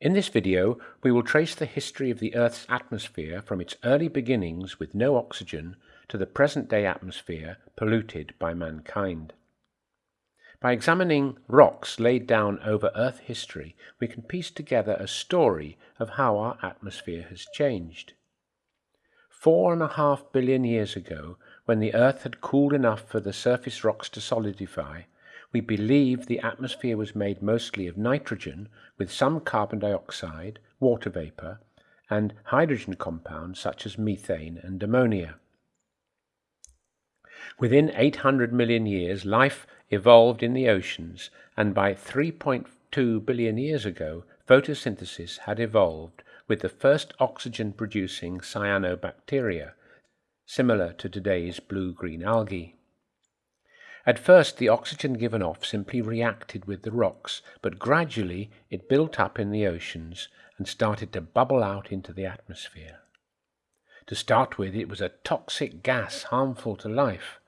In this video, we will trace the history of the Earth's atmosphere from its early beginnings with no oxygen to the present-day atmosphere polluted by mankind. By examining rocks laid down over Earth history, we can piece together a story of how our atmosphere has changed. Four and a half billion years ago, when the Earth had cooled enough for the surface rocks to solidify, we believe the atmosphere was made mostly of nitrogen with some carbon dioxide, water vapor, and hydrogen compounds such as methane and ammonia. Within 800 million years, life evolved in the oceans, and by 3.2 billion years ago, photosynthesis had evolved with the first oxygen producing cyanobacteria, similar to today's blue green algae. At first, the oxygen given off simply reacted with the rocks, but gradually it built up in the oceans and started to bubble out into the atmosphere. To start with, it was a toxic gas harmful to life,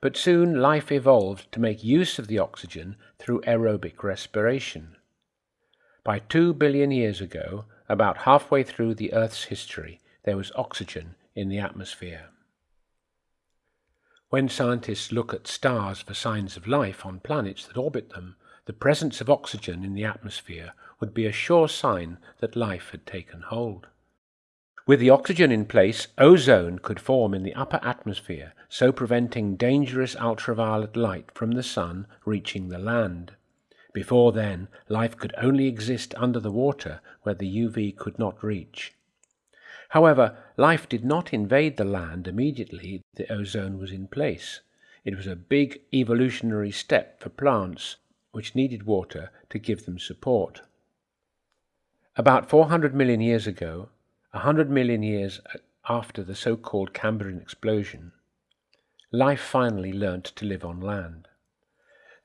but soon life evolved to make use of the oxygen through aerobic respiration. By two billion years ago, about halfway through the Earth's history, there was oxygen in the atmosphere. When scientists look at stars for signs of life on planets that orbit them, the presence of oxygen in the atmosphere would be a sure sign that life had taken hold. With the oxygen in place, ozone could form in the upper atmosphere, so preventing dangerous ultraviolet light from the sun reaching the land. Before then, life could only exist under the water where the UV could not reach. However, life did not invade the land immediately the ozone was in place. It was a big evolutionary step for plants, which needed water to give them support. About 400 million years ago, 100 million years after the so-called Cambrian explosion, life finally learnt to live on land.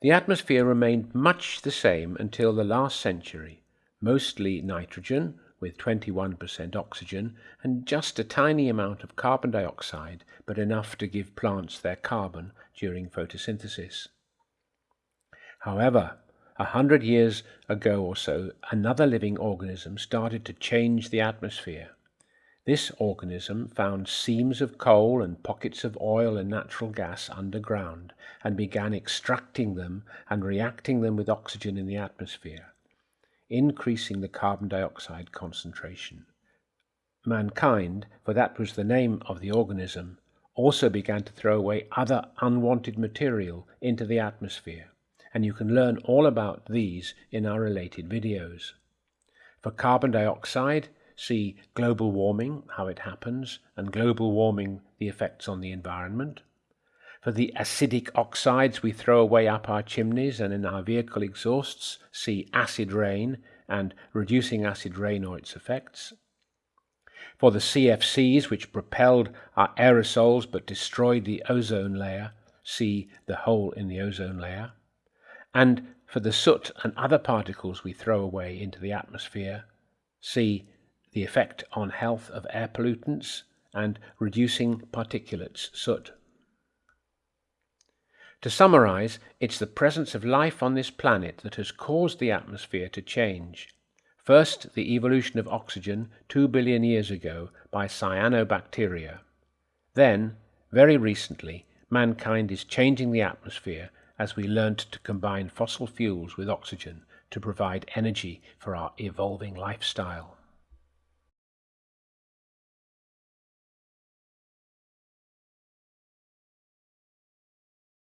The atmosphere remained much the same until the last century, mostly nitrogen, with 21% oxygen and just a tiny amount of carbon dioxide, but enough to give plants their carbon during photosynthesis. However, a hundred years ago or so, another living organism started to change the atmosphere. This organism found seams of coal and pockets of oil and natural gas underground and began extracting them and reacting them with oxygen in the atmosphere increasing the carbon dioxide concentration. Mankind, for that was the name of the organism, also began to throw away other unwanted material into the atmosphere, and you can learn all about these in our related videos. For carbon dioxide, see global warming, how it happens, and global warming, the effects on the environment. For the acidic oxides we throw away up our chimneys and in our vehicle exhausts, see acid rain and reducing acid rain or its effects. For the CFCs which propelled our aerosols but destroyed the ozone layer, see the hole in the ozone layer. And for the soot and other particles we throw away into the atmosphere, see the effect on health of air pollutants and reducing particulates soot. To summarize, it's the presence of life on this planet that has caused the atmosphere to change. First, the evolution of oxygen two billion years ago by cyanobacteria. Then, very recently, mankind is changing the atmosphere as we learnt to combine fossil fuels with oxygen to provide energy for our evolving lifestyle.